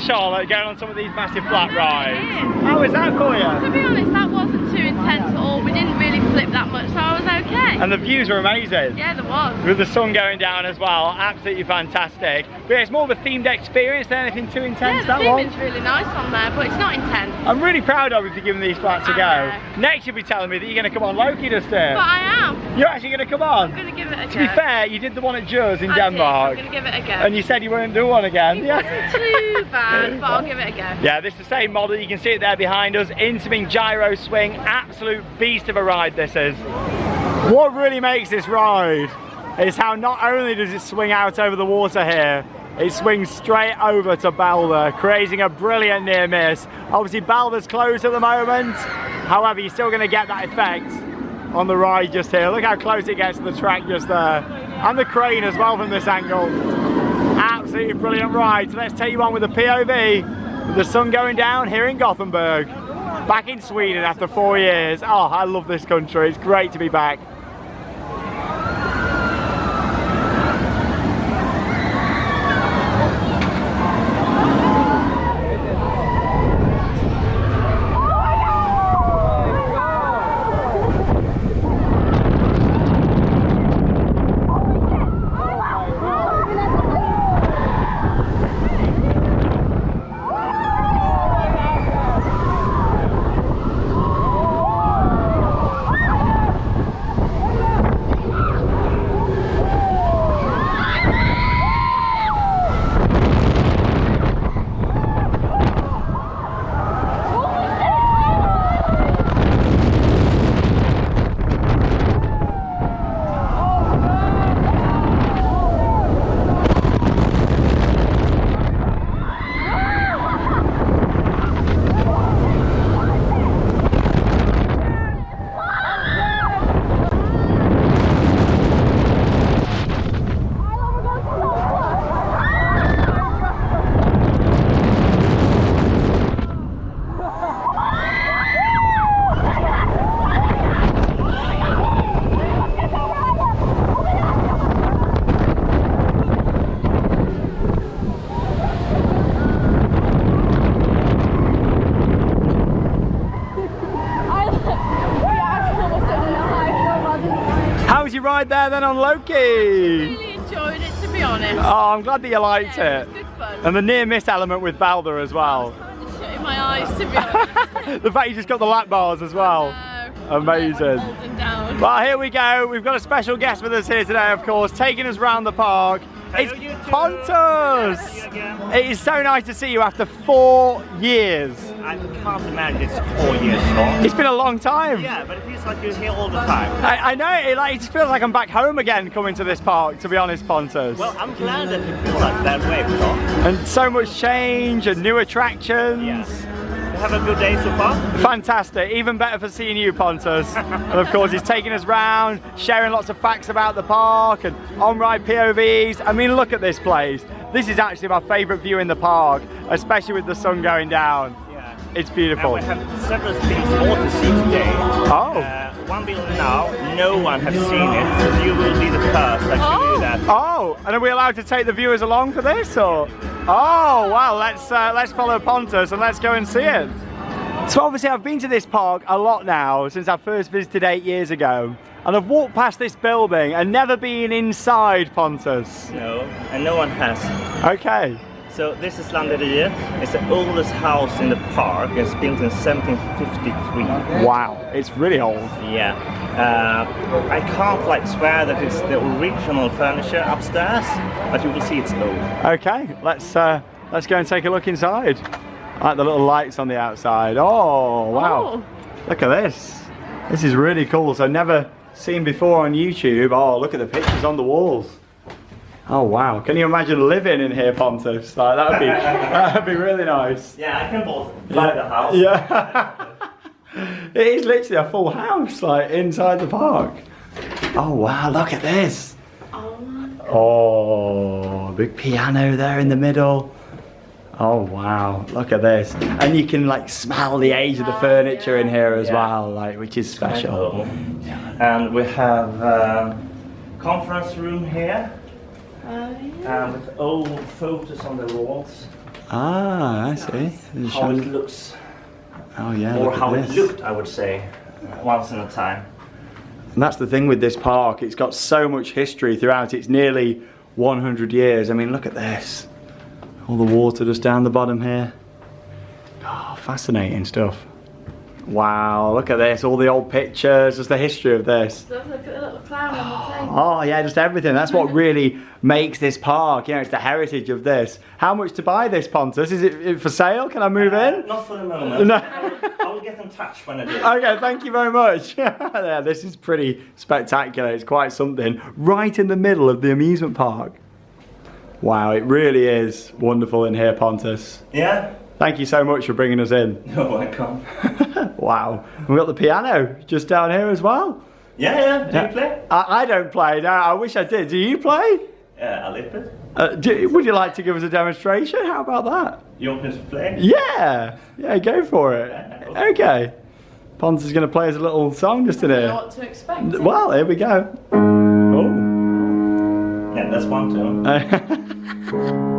Charlotte going on some of these massive flat rides. is. How that for To you? be honest, that wasn't too intense at all. We didn't really flip that much, so I was okay. And the views were amazing. yeah, there was. With the sun going down as well, absolutely fantastic. But yeah, it's more of a themed experience than anything too intense, Yeah, that the one. theming's really nice on there, but it's not intense. I'm really proud of you for giving these flats a go. know. Next you'll be telling me that you're going to come on Loki Duster. But I am. You're actually going to come on? I'm going to give it. To be fair, you did the one at Juz in I did, I'm Denmark. going to give it a go. And you said you wouldn't do one again. it Yeah. wasn't too bad, but I'll give it a go. Yeah, this is the same model. You can see it there behind us. Intamin gyro swing. Absolute beast of a ride this is. What really makes this ride is how not only does it swing out over the water here, it swings straight over to Balder, creating a brilliant near miss. Obviously Balder's closed at the moment. However, you're still going to get that effect on the ride just here. Look how close it gets to the track just there. And the crane as well from this angle. Absolutely brilliant ride. So let's take you on with the POV. The sun going down here in Gothenburg. Back in Sweden after four years. Oh, I love this country. It's great to be back. How was your ride there then on Loki? Really enjoyed it, to be honest. Oh, I'm glad that you liked Yeah, it. it was good fun. And the near miss element with Balder as well. kind of shutting my eyes, to be honest. the fact you just got the lap bars as well. Amazing. Well, here we go. We've got a special guest with us here today, of course, taking us round the park. It's Hello, you. Pontus. Nice to see you again. It is so nice to see you after four years. I can't imagine it's four years long. It's been a long time. Yeah, but it feels like you're here all the time. I, I know, it, like, it feels like I'm back home again coming to this park, to be honest, Pontus. Well, I'm glad that you feel like that way, Tom. and so much change and new attractions. Yes. Have a good day so far? Fantastic, even better for seeing you, Pontus. and of course, he's taking us round, sharing lots of facts about the park and on-ride POVs. I mean, look at this place. This is actually my favourite view in the park, especially with the sun going down. It's And beautiful. we have several things more to see today. Oh. Uh, one building now, no one has seen it, so you will be the first show Oh. you that. Oh, and are we allowed to take the viewers along for this, or? Oh, well, let's uh, let's follow Pontus and let's go and see it. So obviously, I've been to this park a lot now since I first visited eight years ago, and I've walked past this building and never been inside Pontus. No, and no one has. Okay. So this is Landeriet. It's the oldest house in the park. It's built in 1753. Wow, it's really old. Yeah, uh, I can't like swear that it's the original furniture upstairs, but you will see it's old. Okay, let's uh, let's go and take a look inside. I like the little lights on the outside. Oh wow! Oh. Look at this. This is really cool. So never seen before on YouTube. Oh, look at the pictures on the walls. Oh wow! Can you imagine living in here, Pontus? Like that'd be that'd be really nice. Yeah, I can both buy the house. Yeah. it is literally a full house, like inside the park. Oh wow! Look at this. Oh, big piano there in the middle. Oh wow, look at this. And you can like smell the age of the furniture in here as Yeah. well, like which is special. And we have uh, conference room here, Oh, yeah. And with old photos on the walls. Ah, I see. It's how it looks, Oh yeah, or look at how it looked, I would say, once in a time. And that's the thing with this park, it's got so much history throughout. It's nearly 100 years. I mean, look at this. All the water just down the bottom here. Oh, fascinating stuff. Wow, look at this. All the old pictures, just the history of this. Look at the little clown on the table. Oh yeah, just everything. That's what really makes this park. You know, it's the heritage of this. How much to buy this Pontus? Is it it for sale? Can I move uh, in? Not for the moment. No. I, will, I will get in touch when I do. Okay, thank you very much. yeah, this is pretty spectacular. It's quite something. Right in the middle of the amusement park. Wow, it really is wonderful in here, Pontus. Yeah? Thank you so much for bringing us in. You're welcome. wow. We've got the piano just down here as well. Yeah, yeah. Do you play? I, I don't play. No, I wish I did. Do you play? Uh, a little bit. Uh, do, would you like to give us a demonstration? How about that? You want me to play? Yeah, yeah, go for it. Okay. Pontus is going to play us a little song just in You know here. what to expect. Well, here we go. Oh. Yeah, that's one too.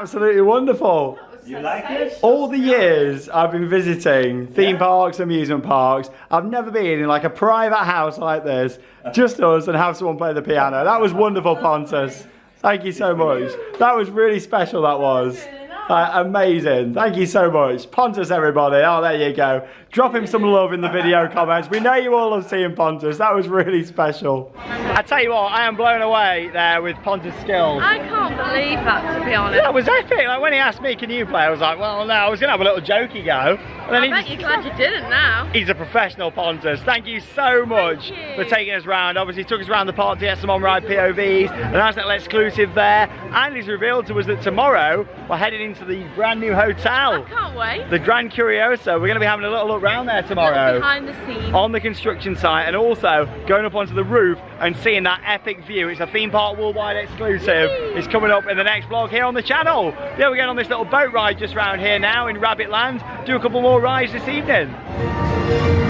absolutely wonderful. You like it? All the years I've been visiting theme Yeah. parks, amusement parks, I've never been in like a private house like this, just us, and have someone play the piano. That was wonderful, Pontus. Thank you so much. That was really special, that was. Uh, amazing. Thank you so much. Pontus, everybody. Oh, there you go. Drop him some love in the video comments. We know you all love seeing Pontus. That was really special. I tell you what, I am blown away there with Pontus' skills. I can't believe that, to be honest. That was epic. Like when he asked me, "Can you play?" I was like, "Well, no." I was gonna have a little jokey go, and then I he bet just- you're glad you didn't now. He's a professional, Pontus. Thank you so much Thank for taking us round. Obviously, he took us around the park to get some on-ride POVs, a nice little exclusive there. And he's revealed to us that tomorrow we're heading into the brand new I hotel, can't wait. the Grand Curiosa. We're going to be having a little look round there tomorrow Behind the scenes. on the construction site and also going up onto the roof and seeing that epic view. It's a theme park worldwide exclusive. It's coming up in the next vlog here on the channel. Yeah, we're going on this little boat ride just round here now in Rabbit Land. Do a couple more rides this evening.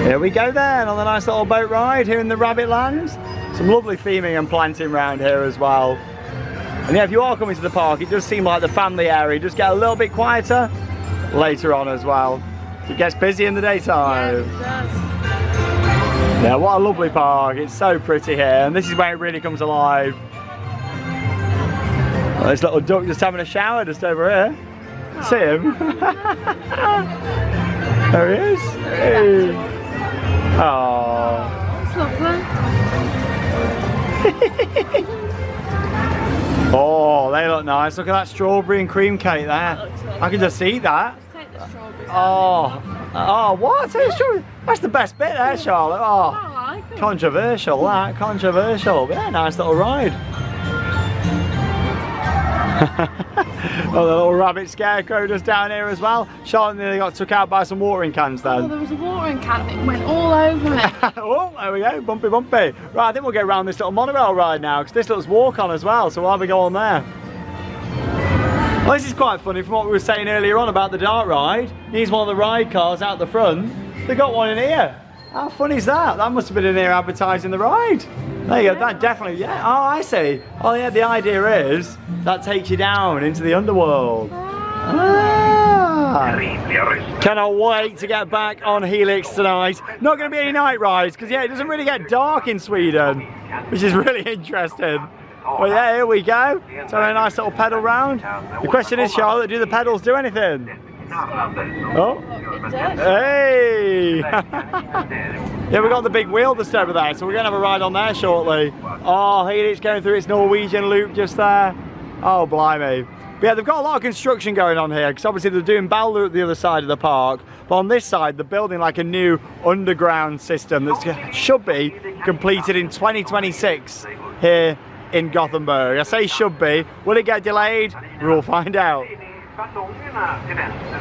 Here we go then on the nice little boat ride here in the Rabbit Land. Some lovely theming and planting round here as well. And yeah, if you are coming to the park, it does seem like the family area does get a little bit quieter later on as well. It gets busy in the Yeah, daytime. it does. Yeah, what a lovely park. It's so pretty here, and this is where it really comes alive. Well, this little duck just having a shower just over here. See oh. him? there he is. Hey. Oh. It's lovely. oh, they look nice. Look at that strawberry and cream cake there. I can just eat that. Strawberries. Oh, oh, what? That's the best bit there, Charlotte. Oh. Like. Controversial, that controversial. Yeah, nice little ride. oh, the little rabbit scarecrow just down here as well. Charlotte nearly got took out by some watering cans Oh, there was a watering can. It went all over me. oh, there we go, bumpy bumpy. Right, I think we'll get around this little monorail ride now because this looks walk on as well, so we'll have a go on there. Well, this is quite funny from what we were saying earlier on about the dark ride. Here's one of the ride cars out the front. They got one in here. How funny is that? That must have been in here advertising the ride. There you go, that definitely, yeah, oh I see. Oh yeah, the idea is that takes you down into the underworld. Ah. Cannot wait to get back on Helix tonight. Not going to be any night rides because yeah, it doesn't really get dark in Sweden, which is really interesting. Well, yeah, here we go. So a nice little pedal round. The question is, Charlotte, do the pedals do anything? Oh, hey! yeah, we got the big wheel to just over there, so we're to have a ride on there shortly. Oh, Helix going through its Norwegian loop just there. Oh, blimey. But yeah, they've got a lot of construction going on here because obviously they're doing Balder at the other side of the park. But on this side, they're building like a new underground system that should be completed in 2026 here in Gothenburg. I say should be. Will it get delayed? We'll find out. Ballongerna till vänster.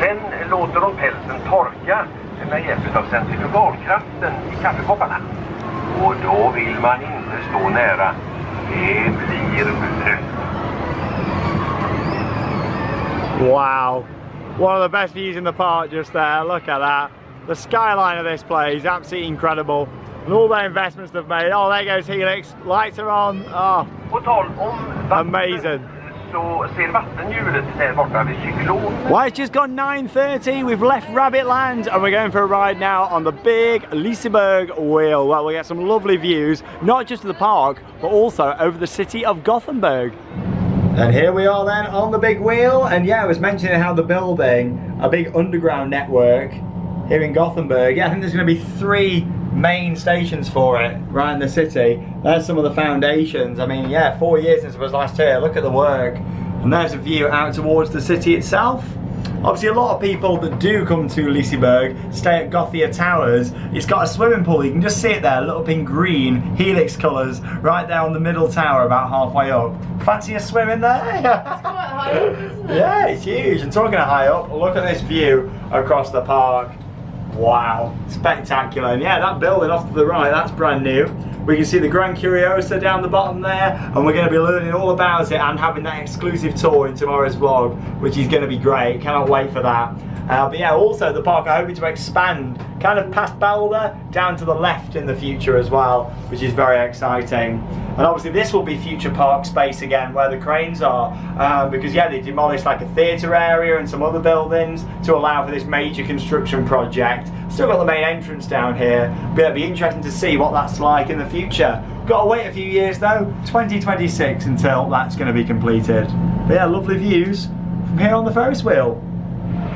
Sen låter de pälsen torka med hjälp av centrifugalkraften i kaffekopparna. Och då vill man inte stå nära. Det blir. Wow. One of the best views in the park just there. Look at that. The skyline of this place is absolutely incredible. And all the investments they've made. Oh, there goes Helix. Lights are on. Oh, På tal om Amazing. Så ser vattenhjulet där borta vid cyklonen. Well, it's just gone 9.30, we've left Rabbit Land and we're going for a ride now on the big Liseberg wheel. Well, we'll get some lovely views, not just of the park, but also over the city of Gothenburg. And here we are then on the big wheel, and yeah, I was mentioning how they're building a big underground network here in Gothenburg. Yeah, I think there's going to be three main stations for it right in the city. There's some of the foundations. I mean, yeah, four years since it was last here. Look at the work. And there's a view out towards the city itself. Obviously, a lot of people that do come to Liseberg stay at Gothia Towers. It's got a swimming pool. You can just see it there, lit up in green, helix colours, right there on the middle tower, about halfway up. Fancy a swim in there? It's quite high up, isn't it? Yeah, it's huge. And talking of high up, look at this view across the park. Wow, spectacular. And yeah, that building off to the right, that's brand new. We can see the Grand Curiosa down the bottom there, and we're going to be learning all about it and having that exclusive tour in tomorrow's vlog, which is going to be great. Cannot wait for that. Uh, but yeah, also the park are hoping to expand kind of past Balder down to the left in the future as well, which is very exciting. And obviously this will be future park space again where the cranes are, uh, because yeah, they demolished like a theatre area and some other buildings to allow for this major construction project. Still got the main entrance down here, but it'll be interesting to see what that's like in the future. Got to wait a few years though, 2026 until that's going to be completed. But yeah, lovely views from here on the Ferris wheel.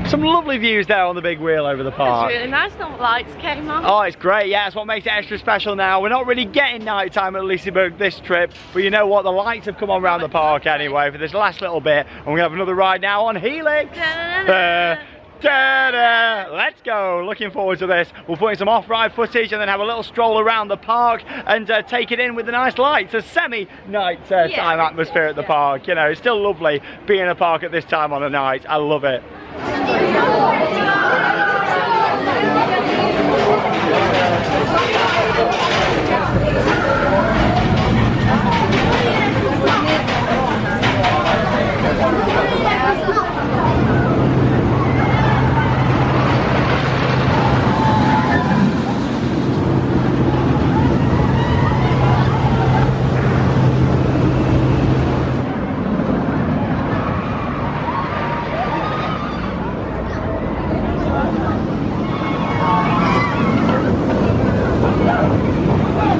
Some lovely views there on the big wheel over the It's park. really nice, no lights came on. Oh, it's great. Yeah, that's what makes it extra special now. We're not really getting night time at Liseberg this trip, but you know what? The lights have come on around the park anyway for this last little bit. And we're going to have another ride now on Helix. Uh, ta-da! Let's go. Looking forward to this. We'll put in some off-ride footage and then have a little stroll around the park and uh, take it in with the nice lights. A semi-night uh, Yeah, time atmosphere at the yeah. park. You know, it's still lovely being in a park at this time on a night. I love it.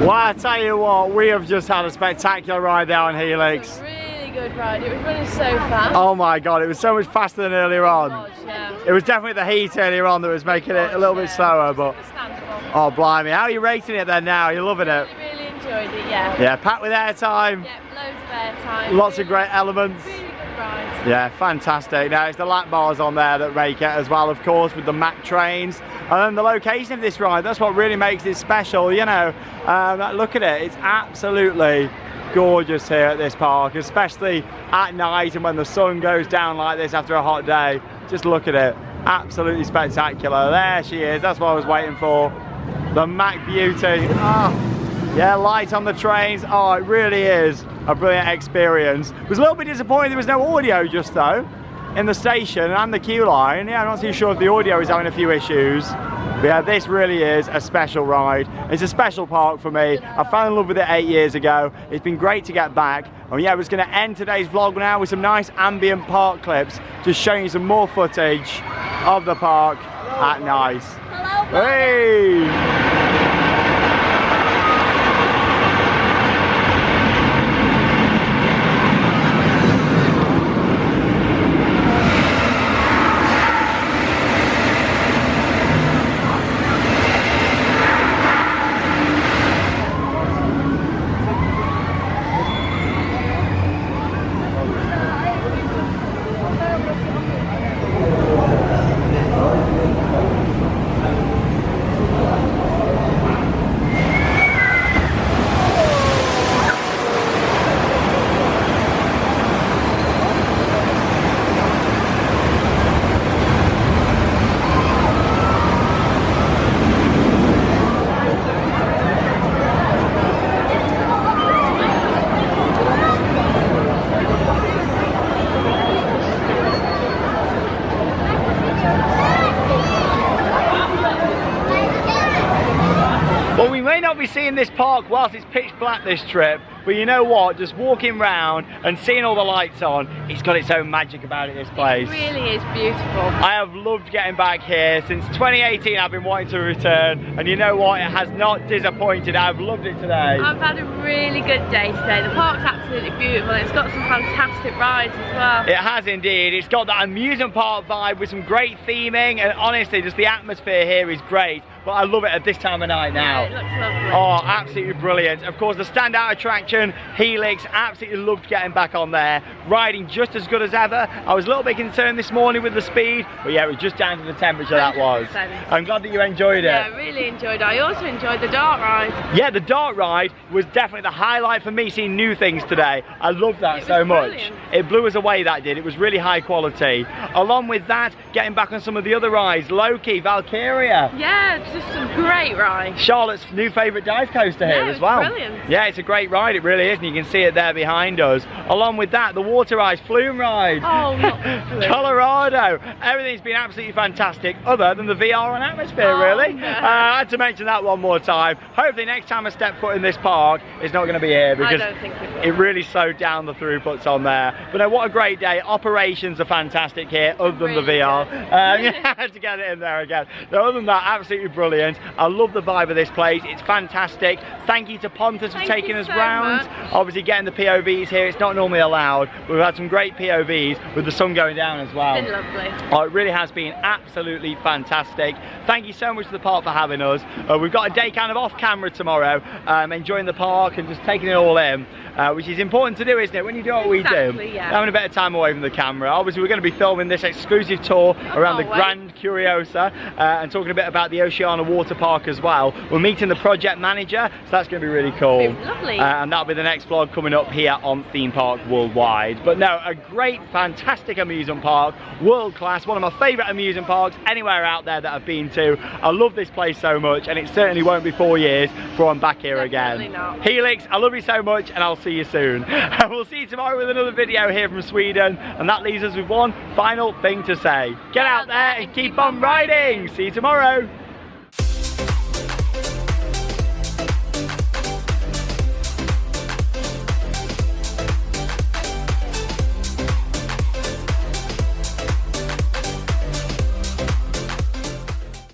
Well, I tell you what, we have just had a spectacular ride there on Helix. Really good ride. It was running so fast. Oh my god, it was so much faster than earlier on. Gosh, yeah. It was definitely the heat earlier on that was making it a little bit slower, but oh blimey, how are you rating it then now? You're loving it? Really, really enjoyed it, yeah. Yeah, packed with airtime, Yeah, loads of airtime. lots of great elements. Really ride. Yeah, fantastic. Now it's the lap bars on there that make it as well, of course, with the Mack trains. And then the location of this ride, that's what really makes it special, you know. Um, look at it, it's absolutely gorgeous here at this park, especially at night and when the sun goes down like this after a hot day. Just look at it, absolutely spectacular. There she is, that's what I was waiting for. The Mack Beauty. Ah. Yeah, light on the trains. Oh, it really is a brilliant experience. Was a little bit disappointed there was no audio just though in the station and the queue line. Yeah, I'm not too sure if the audio is having a few issues. But yeah, this really is a special ride. It's a special park for me. I fell in love with it eight years ago. It's been great to get back. And yeah, I was going to end today's vlog now with some nice ambient park clips, just showing you some more footage of the park at night. Hello, hey! This park whilst it's pitch black this trip, but you know what? Just walking round and seeing all the lights on, it's got its own magic about it, this place. It really is beautiful. I have loved getting back here. Since 2018 I've been wanting to return and you know what? It has not disappointed. I've loved it today. I've had a really good day today. The park's absolutely beautiful. It's got some fantastic rides as well. It has indeed. It's got that amusement park vibe with some great theming and honestly just the atmosphere here is great. But I love it at this time of night now. Yeah, it looks lovely. Oh, absolutely brilliant. Of course, the standout attraction, Helix, absolutely loved getting back on there. Riding just as good as ever. I was a little bit concerned this morning with the speed, but yeah, it was just down to the temperature that was. I'm glad that you enjoyed it. Yeah, I really enjoyed it. I also enjoyed the dark ride. Yeah, the dark ride was definitely the highlight for me seeing new things today. I loved that It so much. brilliant. It blew us away that did. It was really high quality. Along with that, getting back on some of the other rides, Loki, Valkyria. Yeah, just some great rides. Charlotte's new favourite dive coaster here Yeah, as well. brilliant. Yeah, it's a great ride, it really is, and you can see it there behind us. Along with that, the water ice flume ride. Oh. Kållerado. Everything's been absolutely fantastic, other than the VR and AtmosFear, Oh, really. no. Uh, I had to mention that one more time. Hopefully, next time I step foot in this park, it's not going to be here because it it really slowed down the throughputs on there. But no, what a great day. Operations are fantastic here, other than the VR. Um, yeah, I had to get it in there again. No, other than that, absolutely brilliant. I love the vibe of this place. It's fantastic. Thank you to Pontus for taking us so round. much. Obviously, getting the POVs here, it's not normally allowed. We've had some great POVs with the sun going down as well. It's been lovely. Oh, it really has been absolutely fantastic. Thank you so much to the park for having us. Uh, we've got a day kind of off camera tomorrow, um, enjoying the park and just taking it all in, uh, which is important to do, isn't it? When you do what we do, yeah. having a bit of time away from the camera. Obviously, we're going to be filming this exclusive tour around the wait. Grand Curiosa uh, and talking a bit about the Oceana Water Park as well. We're meeting the project manager, so that's going to be really cool. Be lovely. Uh, and that'll be the next vlog coming up here on Theme Park Worldwide. But no, a great, fantastic amusement park, world class, one of my favourite amusement parks anywhere out there that I've been to. I love this place so much, and it certainly won't be four years before I'm back here Definitely again. not. Helix, I love you so much, and I'll see you soon. we'll see you tomorrow with another video here from Sweden, and that leaves us with one final thing to say. Get out there and keep on riding. See you tomorrow.